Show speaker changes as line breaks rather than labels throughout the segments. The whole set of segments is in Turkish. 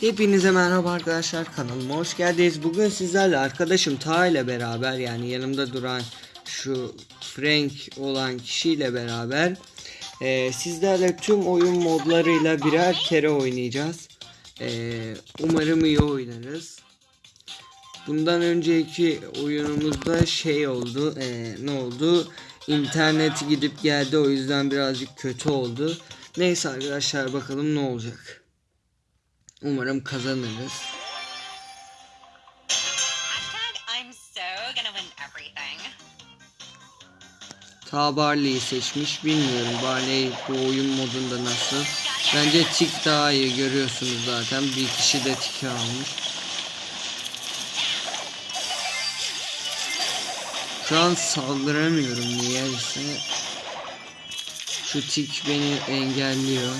Hepinize merhaba arkadaşlar kanalıma hoş geldiniz. Bugün sizlerle arkadaşım Ta ile beraber yani yanımda duran şu Frank olan kişiyle beraber e, sizlerle tüm oyun modlarıyla birer kere oynayacağız. E, umarım iyi oynarız. Bundan önceki oyunumuzda şey oldu. e, ne oldu? İnternet gidip geldi o yüzden birazcık kötü oldu. Neyse arkadaşlar bakalım ne olacak. Umarım kazanırız. Ta Barley'i seçmiş. Bilmiyorum Barley bu oyun modunda nasıl. Bence Tik daha iyi görüyorsunuz zaten. Bir kişi de Tik almış. Şu an saldıramıyorum niyeyse. Şu Tik beni engelliyor.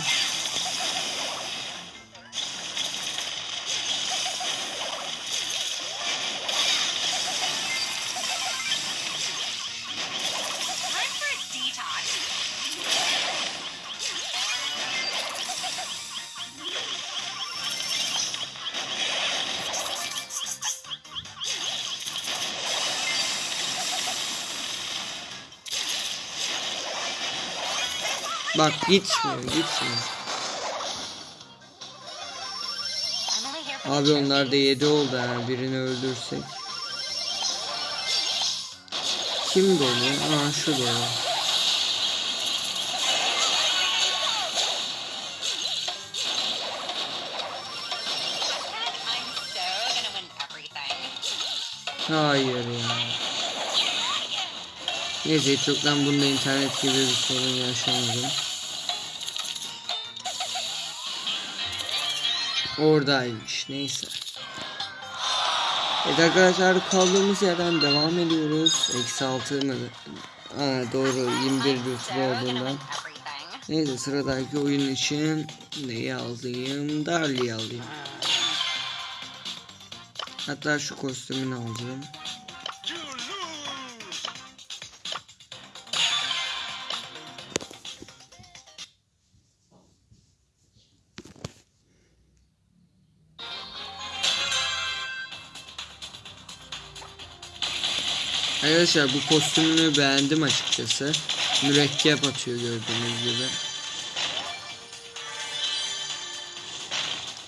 Bak gitmiyor gitmiyor. Abi onlar da
trophies.
7 oldu ha birini öldürsek. Kim dolu? Aa şu dolu. Hayır ya. Neyse çoktan bunda internet gibi bir sorun yaşamadım. Oradaymış neyse. Evet arkadaşlar kaldığımız yerden devam ediyoruz. Eksi altı mı? Aa, doğru 21
So
lütfen
gonna
olduğundan. Neyse sıradaki oyun için neyi alayım? Darley'i alayım. Hatta şu kostümünü alacağım. Arkadaşlar bu kostümünü beğendim açıkçası. Mürekkep atıyor gördüğünüz gibi.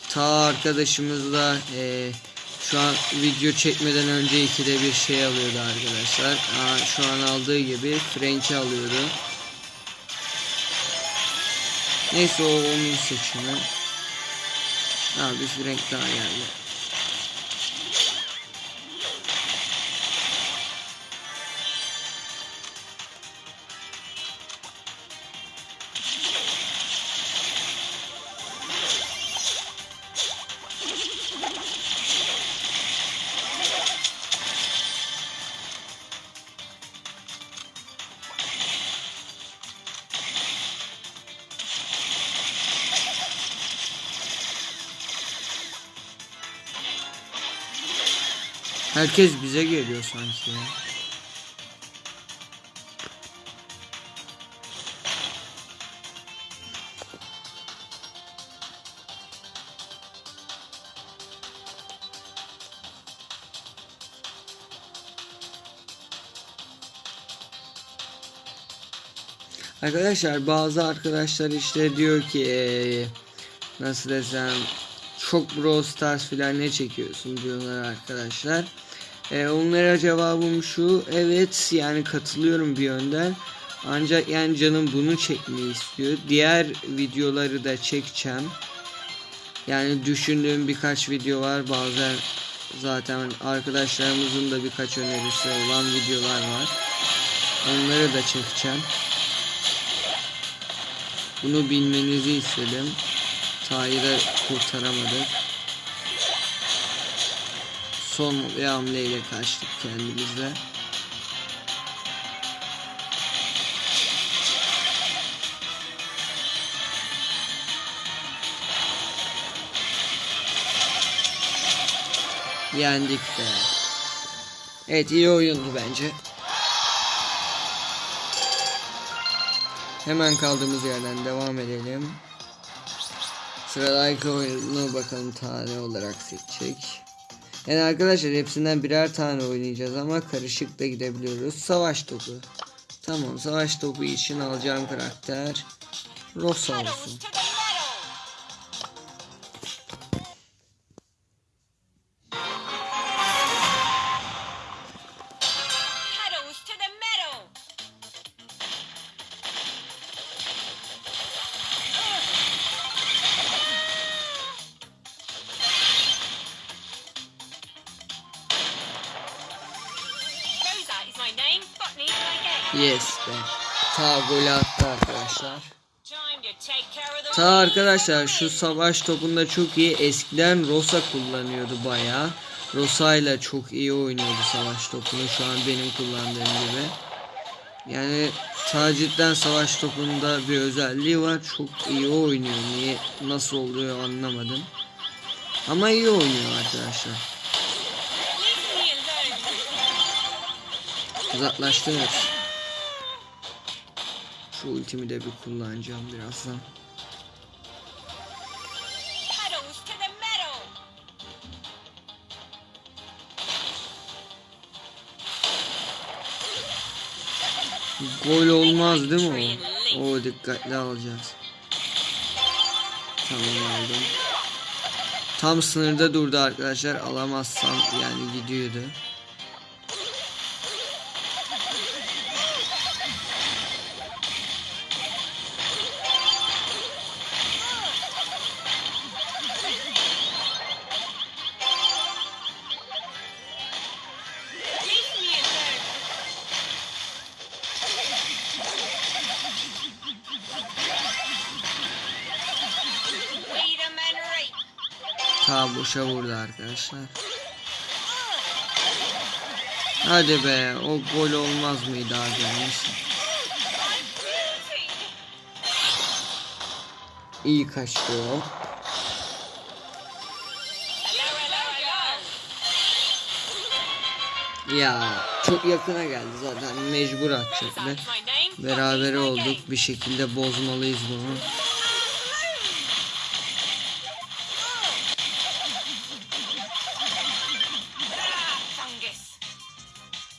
Ta arkadaşımızla eee, şu an video çekmeden önce ikide bir şey alıyordu arkadaşlar. Aa, şu an aldığı gibi Frank'i alıyordu. Neyse o onun seçimi. Abi Frank daha geldi. Herkes bize geliyor sanki ya. Arkadaşlar bazı arkadaşlar işte diyor ki eee, nasıl desem çok Brawl Stars filan ne çekiyorsun diyorlar arkadaşlar. Eee, onlara cevabım şu evet yani katılıyorum bir yönden. Ancak yani canım bunu çekmeyi istiyor. Diğer videoları da çekeceğim. Yani düşündüğüm birkaç video var. Bazen zaten arkadaşlarımızın da birkaç önerisi olan videolar var. Onları da çekeceğim. Bunu bilmenizi istedim. Tahir'i de kurtaramadık. Son bir hamleyle kaçtık kendimizle. Yendik be. Evet iyi oyundu bence. Hemen kaldığımız yerden devam edelim. Sıradaki oyunu bakalım tane olarak seçecek. Yani arkadaşlar hepsinden birer tane oynayacağız ama karışık da gidebiliyoruz. Savaş topu. Tamam savaş topu için alacağım karakter Rosa olsun. Yes be. Ta golü attı arkadaşlar. Ta arkadaşlar şu savaş topunda çok iyi. Eskiden Rosa kullanıyordu bayağı. Rosa ile çok iyi oynuyordu savaş topunu. Şu an benim kullandığım gibi. Yani ta cidden savaş topunda bir özelliği var. Çok iyi oynuyor. Niye nasıl oluyor anlamadım. Ama iyi oynuyor arkadaşlar. Uzaklaştınız. Şu ultimi de bir kullanacağım birazdan. Gol olmaz değil mi o? O dikkatli alacağız. Tamam aldım. Tam sınırda durdu arkadaşlar. Alamazsam yani gidiyordu. Ta boşa vurdu arkadaşlar. Hadi be o gol olmaz mıydı abi neyse. İyi kaçtı o. Ya çok yakına geldi zaten mecbur atacaktı.
Rosa is my name. Botany is
Beraber
my
olduk bir şekilde bozmalıyız bunu.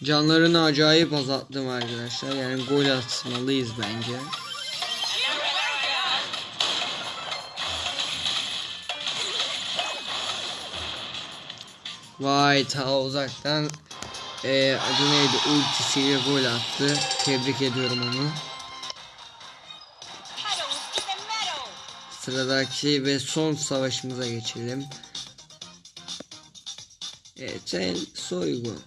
Canlarını acayip azalttım arkadaşlar. Yani gol atmalıyız bence. Vay ta uzaktan eee adı neydi ultisiyle gol attı. Tebrik ediyorum onu. Sıradaki ve son savaşımıza geçelim. Evet soygun.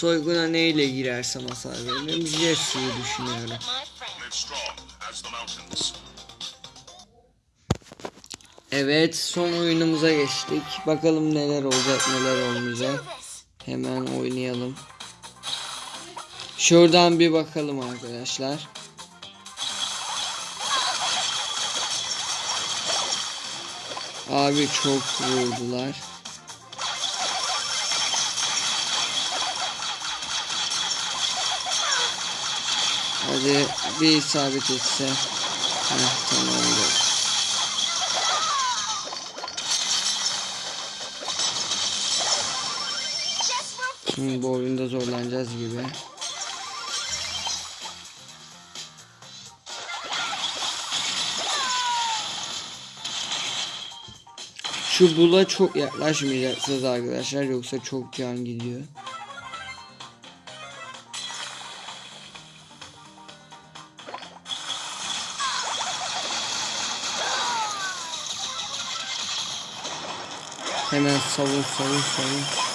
Soyguna neyle girersem hasar veririm. Jesse'yi düşünüyorum. Evet son oyunumuza geçtik. Bakalım neler olacak neler olmayacak. Hemen oynayalım. Şuradan bir bakalım arkadaşlar. Abi çok vurdular. Hadi bir isabet etse. Heh, tamamdır. Şimdi bu oyunda zorlanacağız gibi. Şu bula çok yaklaşmayacaksınız arkadaşlar yoksa çok can gidiyor. Hemen savun savun savun.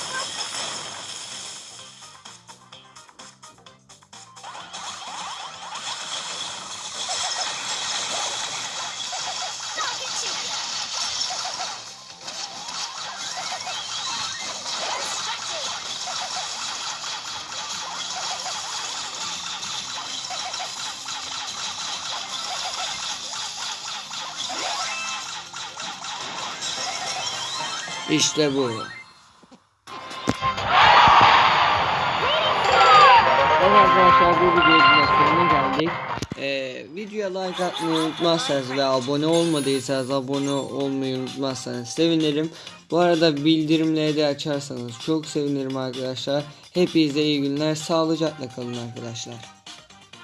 İşte bu. Evet arkadaşlar bu videonun sonuna geldik. Ee, videoya like atmayı unutmazsanız ve abone olmadıysanız abone olmayı unutmazsanız sevinirim. Bu arada bildirimleri de açarsanız çok sevinirim arkadaşlar. Hepinize iyi günler. Sağlıcakla kalın arkadaşlar.